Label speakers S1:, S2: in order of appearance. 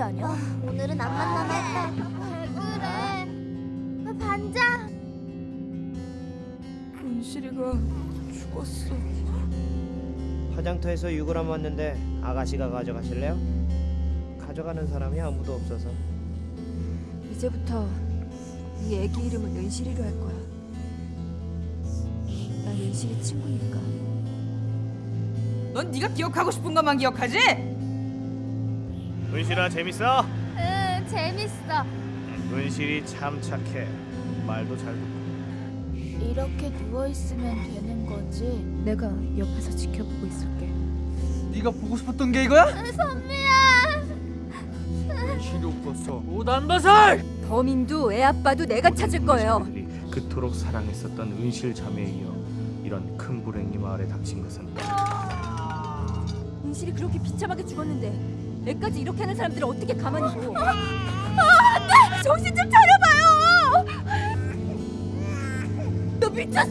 S1: 소리 아니야? 오늘은 안 만나겠다. 그래. 반장.
S2: 은실이가 죽었어.
S3: 화장터에서 6g 왔는데 아가씨가 가져가실래요? 가져가는 사람이 아무도 없어서
S2: 이제부터 이 애기 이름은 은실이로 할 거야. 난 은실이 친구니까.
S4: 넌 네가 기억하고 싶은 것만 기억하지?
S5: 은실아 재밌어?
S1: 응, 재밌어.
S5: 은실이 참 착해. 말도 잘 듣고.
S1: 이렇게 누워 있으면 되는 거지.
S2: 내가 옆에서 지켜보고 있을게.
S6: 네가 보고 싶었던 게 이거야?
S1: 선미야.
S6: 은실이 오빠서 오단바살!
S2: 범인도 애 아빠도 내가 찾을 거예요.
S5: 그토록 사랑했었던 은실 자매에 이어 이런 큰 불행이 마을에 닥친 것은
S2: 은실이 그렇게 비참하게 죽었는데 애까지 이렇게 하는 사람들을 어떻게 가만히 둬? 아, 아, 안돼! 정신 좀 차려봐요! 너 미쳤어?